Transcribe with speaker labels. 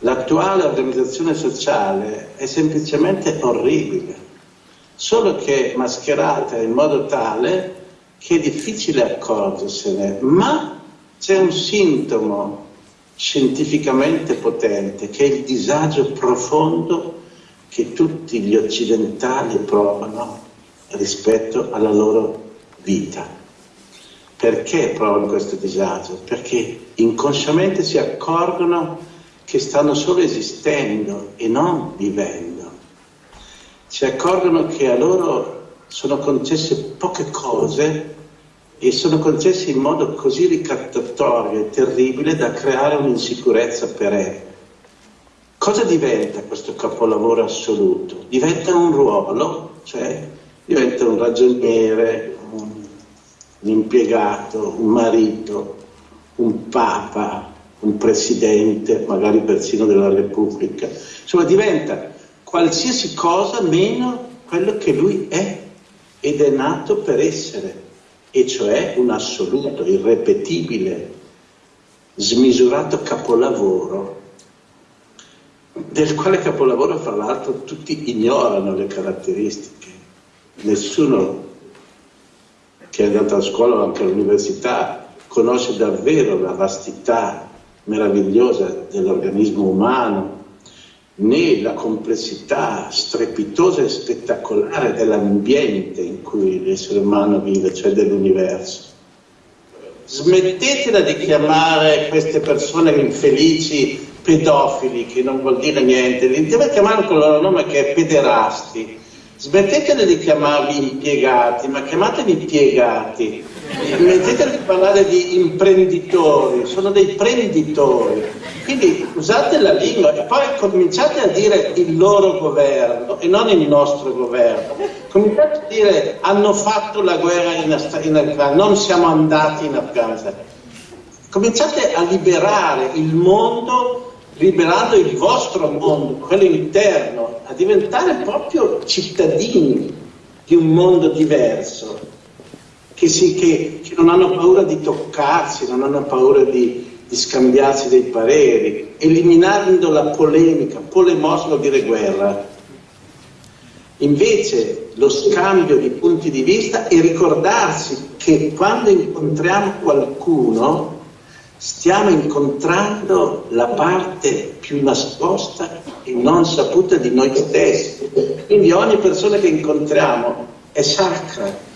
Speaker 1: l'attuale organizzazione sociale è semplicemente orribile, solo che mascherata in modo tale che è difficile accorgersene, ma c'è un sintomo scientificamente potente che è il disagio profondo che tutti gli occidentali provano rispetto alla loro vita. Perché provano questo disagio? Perché inconsciamente si accorgono che stanno solo esistendo e non vivendo. Si accorgono che a loro sono concesse poche cose e sono concessi in modo così ricattatorio e terribile da creare un'insicurezza perenne. Cosa diventa questo capolavoro assoluto? Diventa un ruolo, cioè diventa un ragioniere, un, un impiegato, un marito, un papa, un presidente, magari persino della Repubblica. Insomma, diventa qualsiasi cosa meno quello che lui è ed è nato per essere, e cioè un assoluto, irrepetibile, smisurato capolavoro, del quale capolavoro fra l'altro tutti ignorano le caratteristiche. Nessuno che è andato a scuola o anche all'università conosce davvero la vastità meravigliosa dell'organismo umano, né la complessità strepitosa e spettacolare dell'ambiente in cui l'essere umano vive, cioè dell'universo. Smettetela di chiamare queste persone infelici pedofili, che non vuol dire niente, li deve chiamare con il loro nome che è pederasti. Smettetela di chiamarli impiegati, ma chiamateli impiegati. Smettetela di parlare di imprenditori, sono dei prenditori. Quindi usate la lingua e poi cominciate a dire il loro governo e non il nostro governo. Cominciate a dire hanno fatto la guerra in Afghanistan, non siamo andati in Afghanistan. Cominciate a liberare il mondo liberando il vostro mondo, quello interno, a diventare proprio cittadini di un mondo diverso, che, si, che, che non hanno paura di toccarsi, non hanno paura di, di scambiarsi dei pareri, eliminando la polemica, polemos vuol dire guerra. Invece lo scambio di punti di vista e ricordarsi che quando incontriamo qualcuno stiamo incontrando la parte più nascosta e non saputa di noi stessi. Quindi ogni persona che incontriamo è sacra,